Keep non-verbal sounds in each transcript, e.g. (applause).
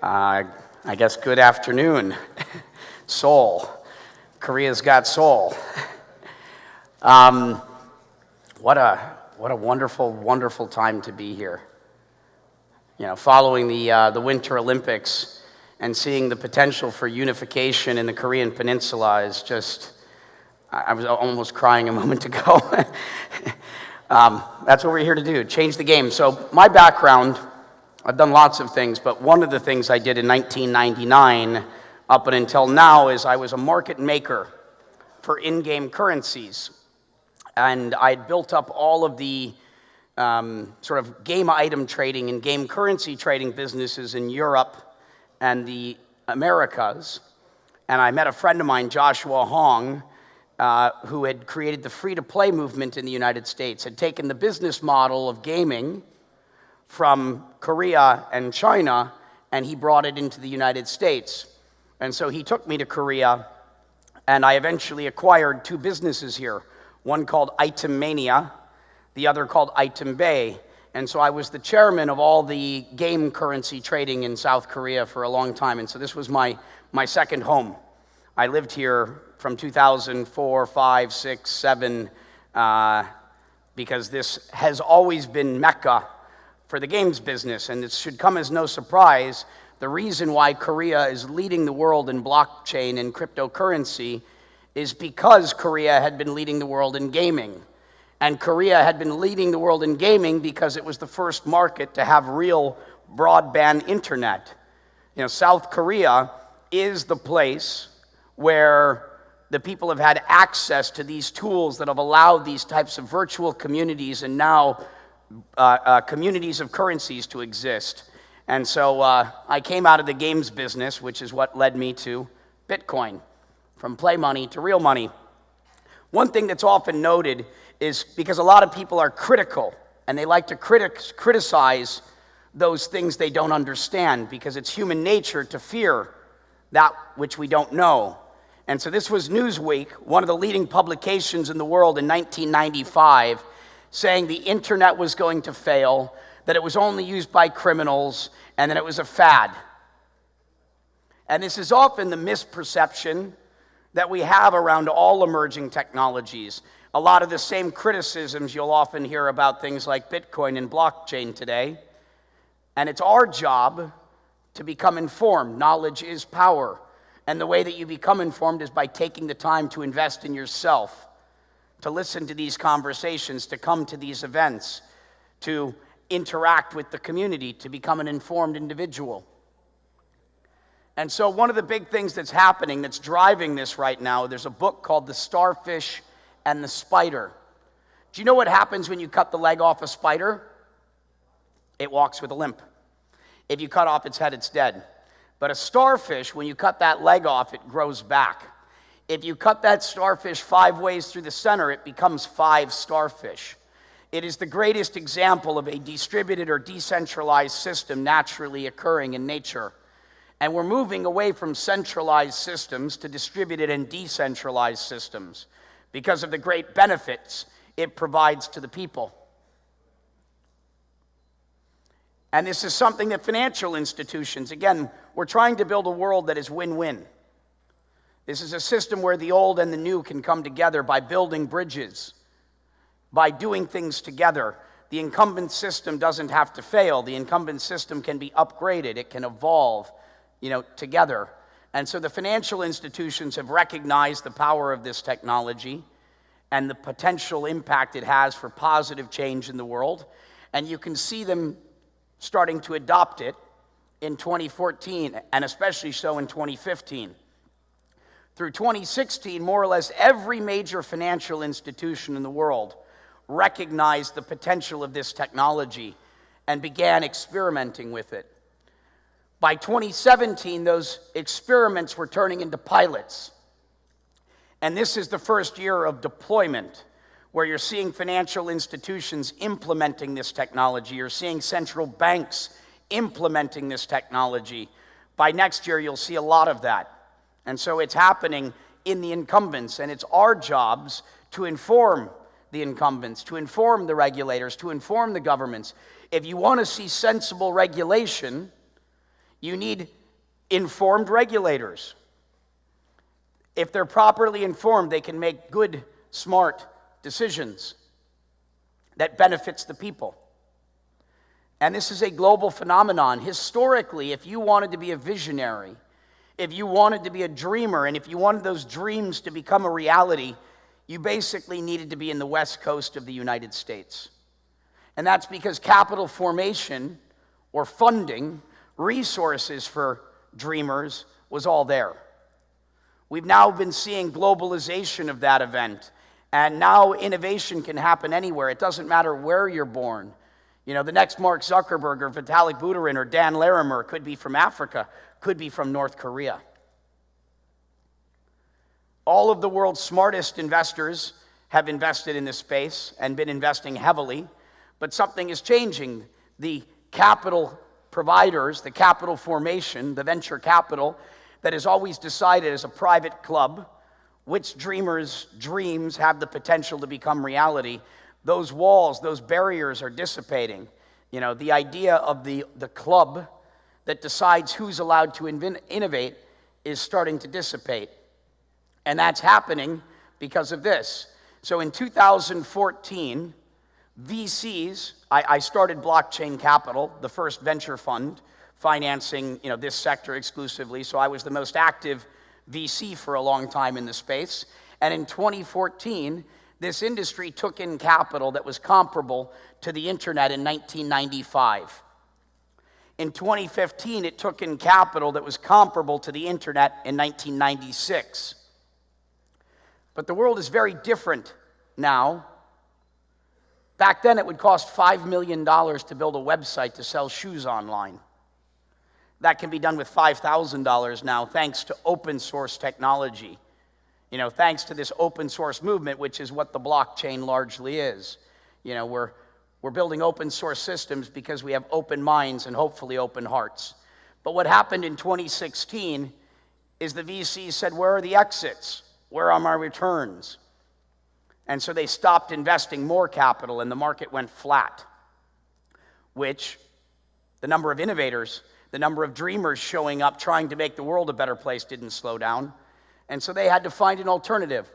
Uh, I guess good afternoon. Seoul. Korea's got soul. Um, what, a, what a wonderful, wonderful time to be here. You know, following the, uh, the Winter Olympics and seeing the potential for unification in the Korean Peninsula is just, I was almost crying a (laughs) moment ago. (laughs) um, that's what we're here to do, change the game. So my background, I've done lots of things, but one of the things I did in 1999 up until now is I was a market maker for in-game currencies. And I'd built up all of the um, sort of game item trading and game currency trading businesses in Europe and the Americas. And I met a friend of mine, Joshua Hong, uh, who had created the free-to-play movement in the United States, had taken the business model of gaming from Korea and China, and he brought it into the United States. And so he took me to Korea, and I eventually acquired two businesses here one called Item Mania, the other called Item Bay. And so I was the chairman of all the game currency trading in South Korea for a long time. And so this was my, my second home. I lived here from 2004, 5, 6, 7, uh, because this has always been Mecca for the games business, and it should come as no surprise. The reason why Korea is leading the world in blockchain and cryptocurrency is because Korea had been leading the world in gaming. And Korea had been leading the world in gaming because it was the first market to have real broadband internet. You know, South Korea is the place where the people have had access to these tools that have allowed these types of virtual communities and now communities of currencies to exist. And so uh, I came out of the games business, which is what led me to Bitcoin, from play money to real money. One thing that's often noted is because a lot of people are critical and they like to critic- criticize those things they don't understand because it's human nature to fear that which we don't know. And so this was Newsweek, one of the leading publications in the world in 1995 saying the internet was going to fail, that it was only used by criminals, and that it was a fad. And this is often the misperception that we have around all emerging technologies. A lot of the same criticisms you'll often hear about things like Bitcoin and blockchain today. And it's our job to become informed. Knowledge is power. And the way that you become informed is by taking the time to invest in yourself to listen to these conversations, to come to these events, to interact with the community, to become an informed individual. And so, one of the big things that's happening that's driving this right now, there's a book called The Starfish and the Spider. Do you know what happens when you cut the leg off a spider? It walks with a limp. If you cut off its head, it's dead. But a starfish, when you cut that leg off, it grows back. If you cut that starfish five ways through the center, it becomes five starfish. It is the greatest example of a distributed or decentralized system naturally occurring in nature. And we're moving away from centralized systems to distributed and decentralized systems because of the great benefits it provides to the people. And this is something that financial institutions, again, we're trying to build a world that is win win. This is a system where the old and the new can come together by building bridges, by doing things together. The incumbent system doesn't have to fail. The incumbent system can be upgraded. It can evolve, you know, together. And so the financial institutions have recognized the power of this technology and the potential impact it has for positive change in the world. And you can see them starting to adopt it in 2014 and especially so in 2015. Through 2016, more or less every major financial institution in the world recognized the potential of this technology and began experimenting with it. By 2017, those experiments were turning into pilots. And this is the first year of deployment where you're seeing financial institutions implementing this technology. You're seeing central banks implementing this technology. By next year, you'll see a lot of that. And so it's happening in the incumbents, and it's our jobs to inform the incumbents, to inform the regulators, to inform the governments. If you want to see sensible regulation, You need informed regulators. If they're properly informed, they can make good, smart decisions that benefits the people. And this is a global phenomenon. Historically, if you wanted to be a visionary, if you wanted to be a dreamer, and if you wanted those dreams to become a reality, you basically needed to be in the west coast of the United States. And that's because capital formation or funding, resources for dreamers, was all there. We've now been seeing globalization of that event. And now innovation can happen anywhere. It doesn't matter where you're born. You know, the next Mark Zuckerberg or Vitalik Buterin or Dan Larimer could be from Africa, could be from North Korea. All of the world's smartest investors have invested in this space and been investing heavily, but something is changing. The capital providers, the capital formation, the venture capital that has always decided as a private club which dreamers' dreams have the potential to become reality those walls, those barriers are dissipating. You know, the idea of the, the club that decides who's allowed to innovate is starting to dissipate. And that's happening because of this. So in 2014, VCs, I, I, started Blockchain Capital, the first venture fund financing you know, this sector exclusively. So I was the most active VC for a long time in the space. And in 2014, this industry took in capital that was comparable to the internet in 1995. In 2015, it took in capital that was comparable to the internet in 1996. But the world is very different now. Back then, it would cost $5 million to build a website to sell shoes online. That can be done with $5,000 now, thanks to open source technology. You know, thanks to this open source movement, which is what the blockchain largely is. You know, we're, we're building open source systems because we have open minds and hopefully open hearts. But what happened in 2016 is the VCs said, Where are the exits? Where are my returns? And so they stopped investing more capital and the market went flat, which the number of innovators, the number of dreamers showing up trying to make the world a better place didn't slow down. And so they had to find an alternative.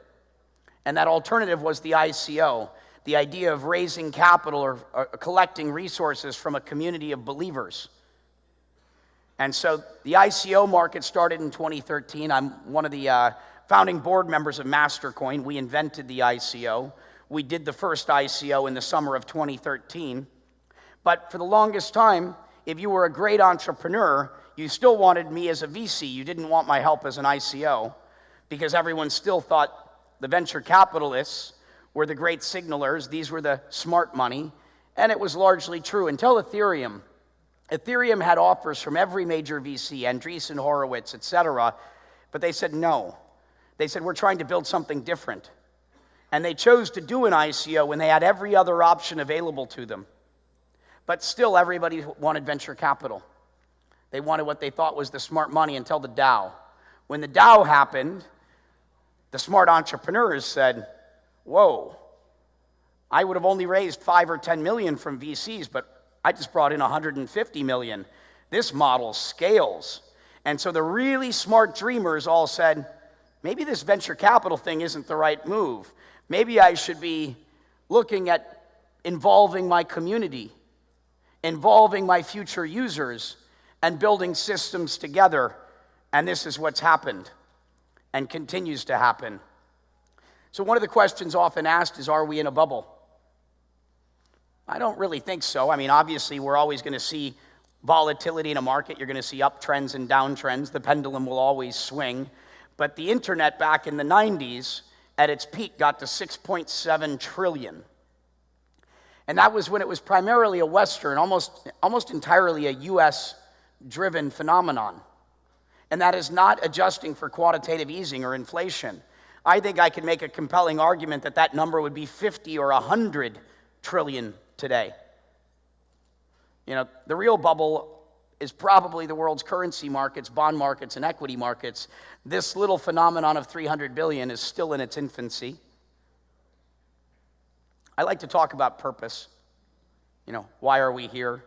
And that alternative was the ICO, the idea of raising capital or, or collecting resources from a community of believers. And so the ICO market started in 2013. I'm one of the uh, founding board members of Mastercoin. We invented the ICO. We did the first ICO in the summer of 2013. But for the longest time, if you were a great entrepreneur, you still wanted me as a VC. You didn't want my help as an ICO because everyone still thought the venture capitalists were the great signalers, these were the smart money, and it was largely true until Ethereum. Ethereum had offers from every major VC, Andreessen Horowitz, etc., but they said no. They said, We're trying to build something different. And they chose to do an ICO when they had every other option available to them. But still, everybody wanted venture capital. They wanted what they thought was the smart money until the DAO. When the DAO happened, the smart entrepreneurs said, Whoa, I would have only raised five or 10 million from VCs, but I just brought in 150 million. This model scales. And so the really smart dreamers all said, maybe this venture capital thing isn't the right move. Maybe I should be looking at involving my community, involving my future users, and building systems together. And this is what's happened and continues to happen. So, one of the questions often asked is Are we in a bubble? I don't really think so. I mean, obviously, we're always going to see volatility in a market. You're going to see uptrends and downtrends. The pendulum will always swing. But the internet back in the 90s, at its peak, got to 6.7 trillion. And that was when it was primarily a Western, almost, almost entirely a US driven phenomenon and that is not adjusting for quantitative easing or inflation. I think I can make a compelling argument that that number would be 50 or 100 trillion today. You know, the real bubble is probably the world's currency markets, bond markets, and equity markets. This little phenomenon of 300 billion is still in its infancy. I like to talk about purpose. You know, why are we here?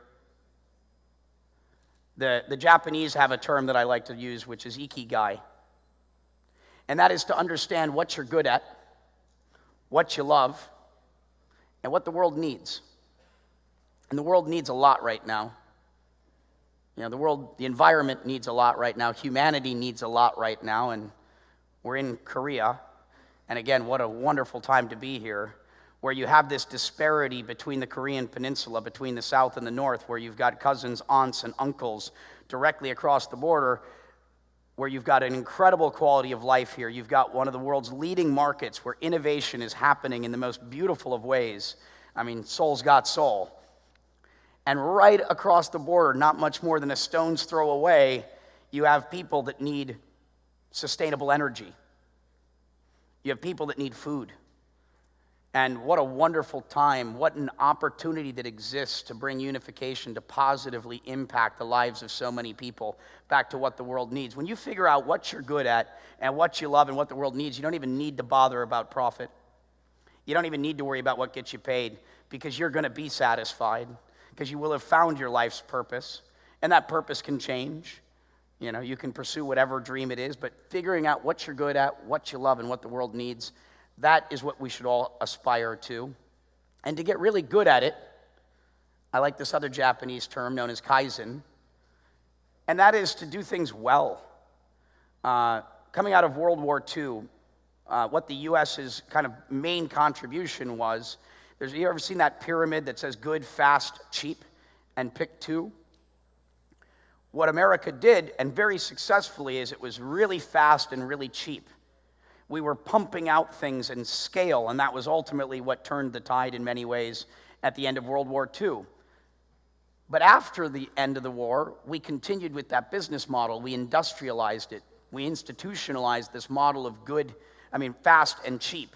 The, the Japanese have a term that I like to use, which is ikigai. And that is to understand what you're good at, what you love, and what the world needs. And the world needs a lot right now. You know, the world, the environment needs a lot right now. Humanity needs a lot right now. And we're in Korea. And again, what a wonderful time to be here, where you have this disparity between the Korean peninsula, between the south and the north, where you've got cousins, aunts, and uncles directly across the border, where you've got an incredible quality of life here. You've got one of the world's leading markets where innovation is happening in the most beautiful of ways. I mean, Seoul's got soul. And right across the border, not much more than a stone's throw away, you have people that need sustainable energy. You have people that need food. And what a wonderful time, what an opportunity that exists to bring unification to positively impact the lives of so many people back to what the world needs. When you figure out what you're good at and what you love and what the world needs, you don't even need to bother about profit. You don't even need to worry about what gets you paid because you're going to be satisfied because you will have found your life's purpose. And that purpose can change. You know, you can pursue whatever dream it is, but figuring out what you're good at, what you love, and what the world needs, that is what we should all aspire to. And to get really good at it, I like this other Japanese term known as kaizen, and that is to do things well. Uh, coming out of World War II, uh, what the US's kind of main contribution was. There's, you ever seen that pyramid that says good, fast, cheap, and pick two? What America did, and very successfully, is it was really fast and really cheap. We were pumping out things in scale, and that was ultimately what turned the tide in many ways at the end of World War II. But after the end of the war, we continued with that business model. We industrialized it. We institutionalized this model of good, I mean, fast and cheap.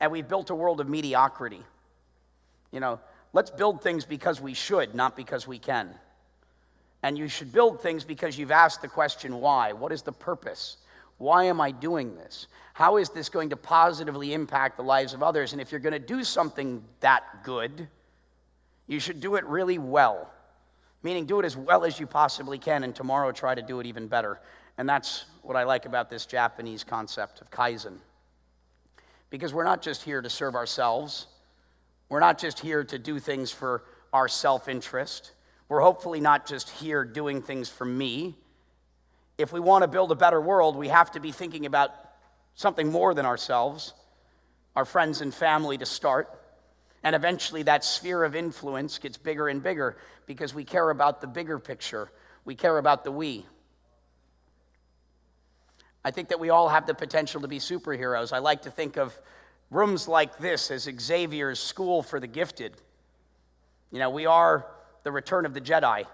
And we built a world of mediocrity. You know, let's build things because we should, not because we can. And you should build things because you've asked the question why? What is the purpose? Why am I doing this? How is this going to positively impact the lives of others? And if you're going to do something that good, you should do it really well. Meaning, do it as well as you possibly can, and tomorrow try to do it even better. And that's what I like about this Japanese concept of Kaizen. Because we're not just here to serve ourselves, we're not just here to do things for our self interest. We're hopefully not just here doing things for me. If we want to build a better world, we have to be thinking about something more than ourselves, our friends and family to start. And eventually, that sphere of influence gets bigger and bigger because we care about the bigger picture. We care about the we. I think that we all have the potential to be superheroes. I like to think of rooms like this as Xavier's School for the Gifted. You know, we are the return of the Jedi.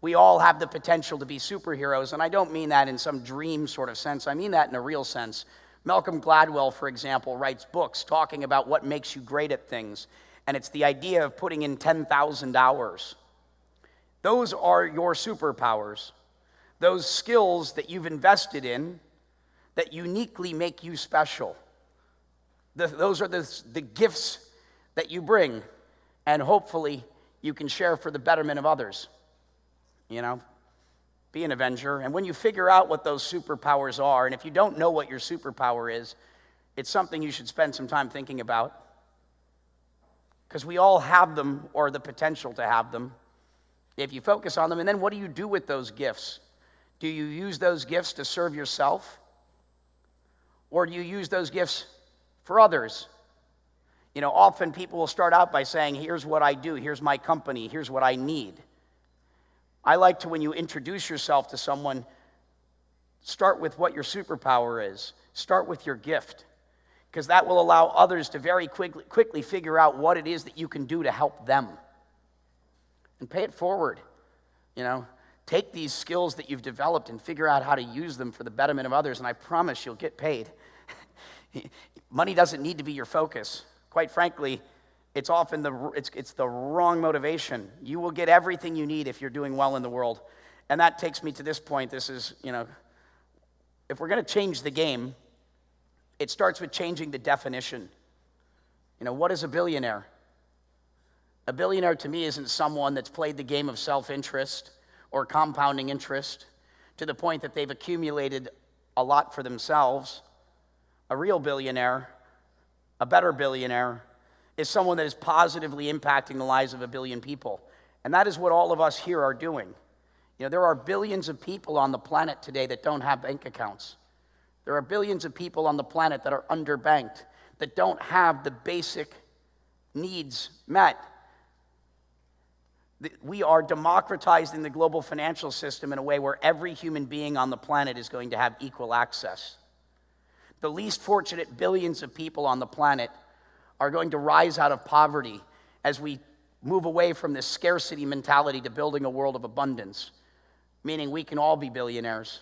We all have the potential to be superheroes, and I don't mean that in some dream sort of sense. I mean that in a real sense. Malcolm Gladwell, for example, writes books talking about what makes you great at things, and it's the idea of putting in 10,000 hours. Those are your superpowers, those skills that you've invested in that uniquely make you special. The, those are the, the gifts that you bring and hopefully you can share for the betterment of others. You know, be an avenger. And when you figure out what those superpowers are, and if you don't know what your superpower is, it's something you should spend some time thinking about. Because we all have them or the potential to have them if you focus on them. And then what do you do with those gifts? Do you use those gifts to serve yourself? Or do you use those gifts for others? You know, often people will start out by saying, Here's what I do, here's my company, here's what I need. I like to, when you introduce yourself to someone, start with what your superpower is, start with your gift, because that will allow others to very quickly, quickly figure out what it is that you can do to help them. And pay it forward. You know, take these skills that you've developed and figure out how to use them for the betterment of others, and I promise you'll get paid. (laughs) Money doesn't need to be your focus. Quite frankly, it's often the, it's, it's the wrong motivation. You will get everything you need if you're doing well in the world. And that takes me to this point. This is, you know, if we're going to change the game, it starts with changing the definition. You know, what is a billionaire? A billionaire to me isn't someone that's played the game of self interest or compounding interest to the point that they've accumulated a lot for themselves. A real billionaire, a better billionaire, is someone that is positively impacting the lives of a billion people. And that is what all of us here are doing. You know, there are billions of people on the planet today that don't have bank accounts. There are billions of people on the planet that are underbanked, that don't have the basic needs met. We are democratizing the global financial system in a way where every human being on the planet is going to have equal access. The least fortunate billions of people on the planet are going to rise out of poverty as we move away from this scarcity mentality to building a world of abundance, meaning we can all be billionaires,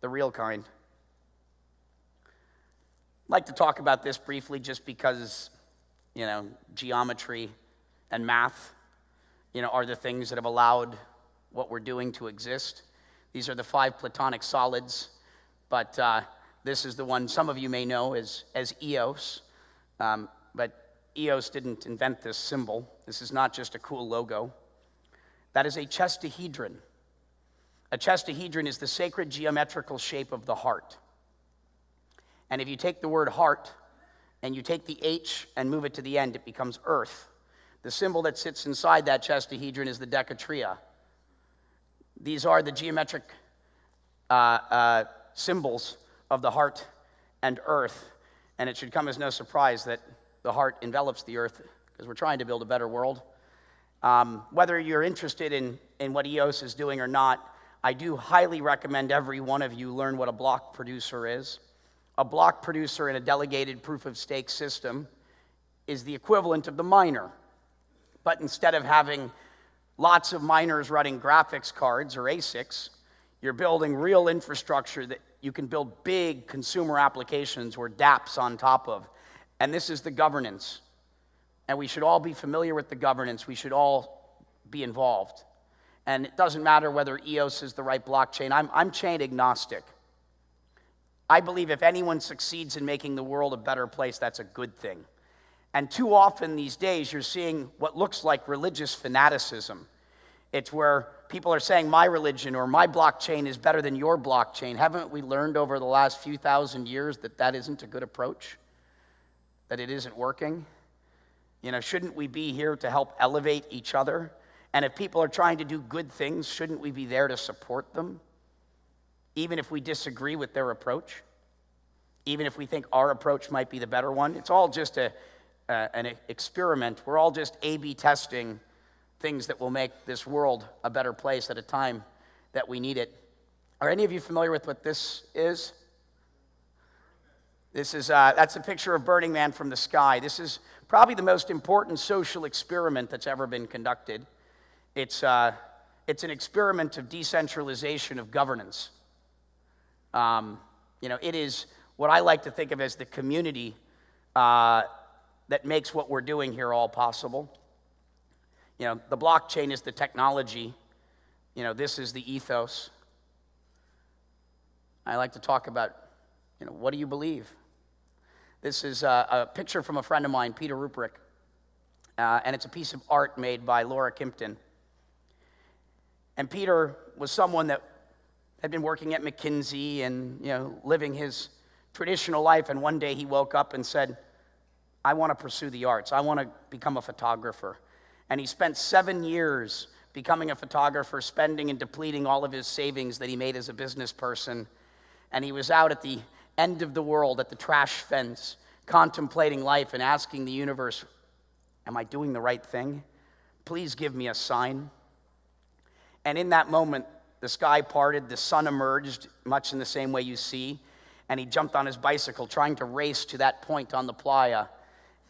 the real kind. I'd like to talk about this briefly just because, you know, geometry and math you know, are the things that have allowed what we're doing to exist. These are the five Platonic solids, but uh, this is the one some of you may know as, as EOS. Um, but EOS didn't invent this symbol. This is not just a cool logo. That is a chestahedron. A chestahedron is the sacred geometrical shape of the heart. And if you take the word heart and you take the H and move it to the end, it becomes earth. The symbol that sits inside that chestahedron is the decatria. These are the geometric uh, uh, symbols of the heart and earth. And it should come as no surprise that the heart envelops the earth because we're trying to build a better world. Um, whether you're interested in, in what EOS is doing or not, I do highly recommend every one of you learn what a block producer is. A block producer in a delegated proof of stake system is the equivalent of the miner. But instead of having lots of miners running graphics cards or ASICs, you're building real infrastructure that you can build big consumer applications or dApps on top of. And this is the governance. And we should all be familiar with the governance. We should all be involved. And it doesn't matter whether EOS is the right blockchain. I'm, I'm chain agnostic. I believe if anyone succeeds in making the world a better place, that's a good thing. And too often these days, you're seeing what looks like religious fanaticism. It's where people are saying, my religion or my blockchain is better than your blockchain. Haven't we learned over the last few thousand years that that isn't a good approach? That it isn't working? You know, shouldn't we be here to help elevate each other? And if people are trying to do good things, shouldn't we be there to support them? Even if we disagree with their approach? Even if we think our approach might be the better one? It's all just a uh, an experiment. We're all just A B testing things that will make this world a better place at a time that we need it. Are any of you familiar with what this is? This is uh, that's a picture of Burning Man from the sky. This is probably the most important social experiment that's ever been conducted. It's, uh, it's an experiment of decentralization of governance. Um, you know, it is what I like to think of as the community uh, that makes what we're doing here all possible. You know, the blockchain is the technology, you know, this is the ethos. I like to talk about, you know, what do you believe? This is a, a picture from a friend of mine, Peter Ruprecht, uh, and it's a piece of art made by Laura Kimpton. And Peter was someone that had been working at McKinsey and, you know, living his traditional life, and one day he woke up and said, I want to pursue the arts. I want to become a photographer. And he spent seven years becoming a photographer, spending and depleting all of his savings that he made as a business person. And he was out at the end of the world, at the trash fence, contemplating life and asking the universe, Am I doing the right thing? Please give me a sign. And in that moment, the sky parted, the sun emerged, much in the same way you see, and he jumped on his bicycle, trying to race to that point on the playa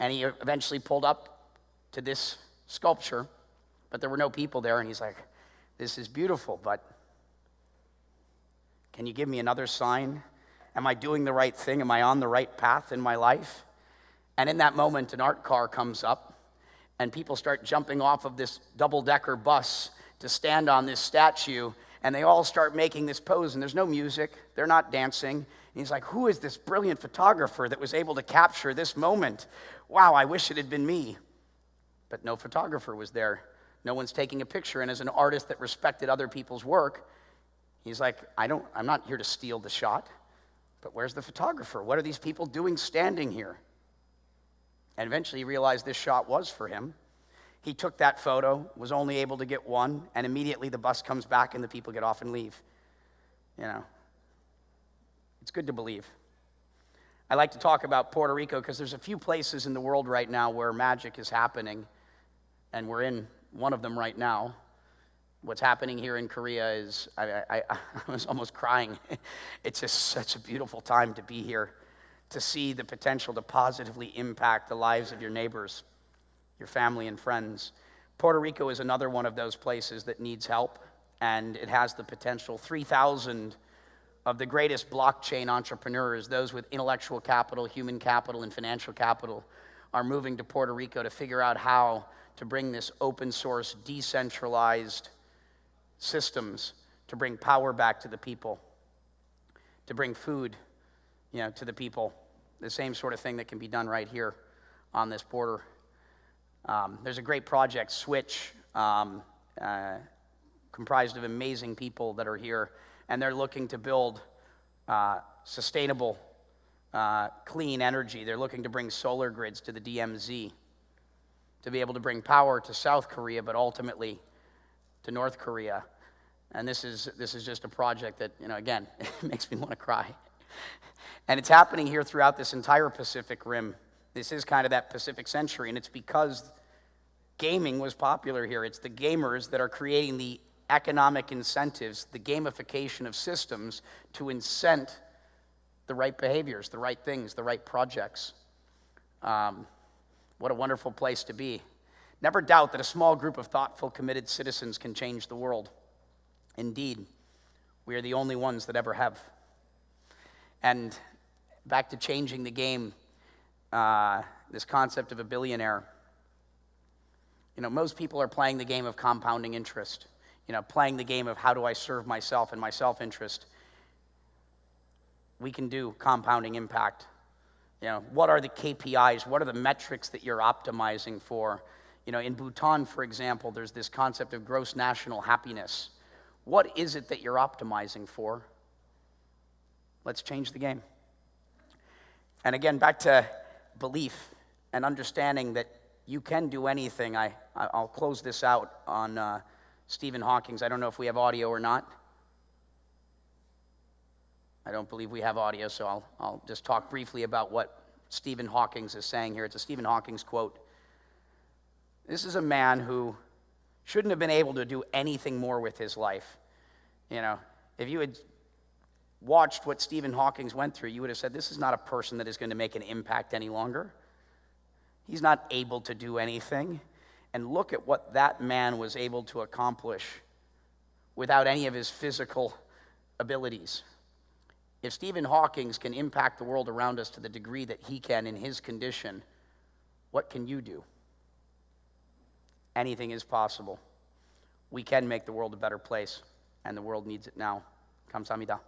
and he eventually pulled up to this sculpture, but there were no people there. And he's like, This is beautiful, but can you give me another sign? Am I doing the right thing? Am I on the right path in my life? And in that moment, an art car comes up, and people start jumping off of this double decker bus to stand on this statue, and they all start making this pose, and there's no music, they're not dancing. And he's like, Who is this brilliant photographer that was able to capture this moment wow, I wish it had been me. But no photographer was there. No one's taking a picture. And as an artist that respected other people's work, he's like, I don't, I'm not here to steal the shot, but where's the photographer? What are these people doing standing here? And eventually he realized this shot was for him. He took that photo, was only able to get one, and immediately the bus comes back and the people get off and leave. You know, it's good to believe. I like to talk about Puerto Rico because there's a few places in the world right now where magic is happening, and we're in one of them right now. What's happening here in Korea is, I, I, I (laughs) was almost crying. (laughs) It's just such a beautiful time to be here, to see the potential to positively impact the lives of your neighbors, your family, and friends. Puerto Rico is another one of those places that needs help, and it has the potential. 3,000 of the greatest blockchain entrepreneurs, those with intellectual capital, human capital, and financial capital, are moving to Puerto Rico to figure out how to bring this open source, decentralized systems to bring power back to the people, to bring food you know, to the people. The same sort of thing that can be done right here on this border. Um, there's a great project, Switch, um, uh, comprised of amazing people that are here and they're looking to build uh, sustainable, uh, clean energy. They're looking to bring solar grids to the DMZ to be able to bring power to South Korea, but ultimately to North Korea. And this is, this is just a project that, you know, again, (laughs) makes me want to cry. And it's happening here throughout this entire Pacific Rim. This is kind of that Pacific century, and it's because gaming was popular here. It's the gamers that are creating the economic incentives, the gamification of systems to incent the right behaviors, the right things, the right projects. Um, what a wonderful place to be. Never doubt that a small group of thoughtful, committed citizens can change the world. Indeed, we are the only ones that ever have. And back to changing the game, uh, this concept of a billionaire. You know, most people are playing the game of compounding interest you know, playing the game of how do I serve myself and my self interest, we can do compounding impact. You know, what are the KPIs? What are the metrics that you're optimizing for? You know, in Bhutan, for example, there's this concept of gross national happiness. What is it that you're optimizing for? Let's change the game. And again, back to belief and understanding that you can do anything. I, I'll close this out on. Uh, Stephen Hawking's. I don't know if we have audio or not. I don't believe we have audio, so I'll, I'll just talk briefly about what Stephen Hawking's is saying here. It's a Stephen Hawking's quote. This is a man who shouldn't have been able to do anything more with his life. You know, if you had watched what Stephen Hawking's went through, you would have said, This is not a person that is going to make an impact any longer. He's not able to do anything and look at what that man was able to accomplish without any of his physical abilities. If Stephen Hawking can impact the world around us to the degree that he can in his condition, what can you do? Anything is possible. We can make the world a better place, and the world needs it now. Kamsamida.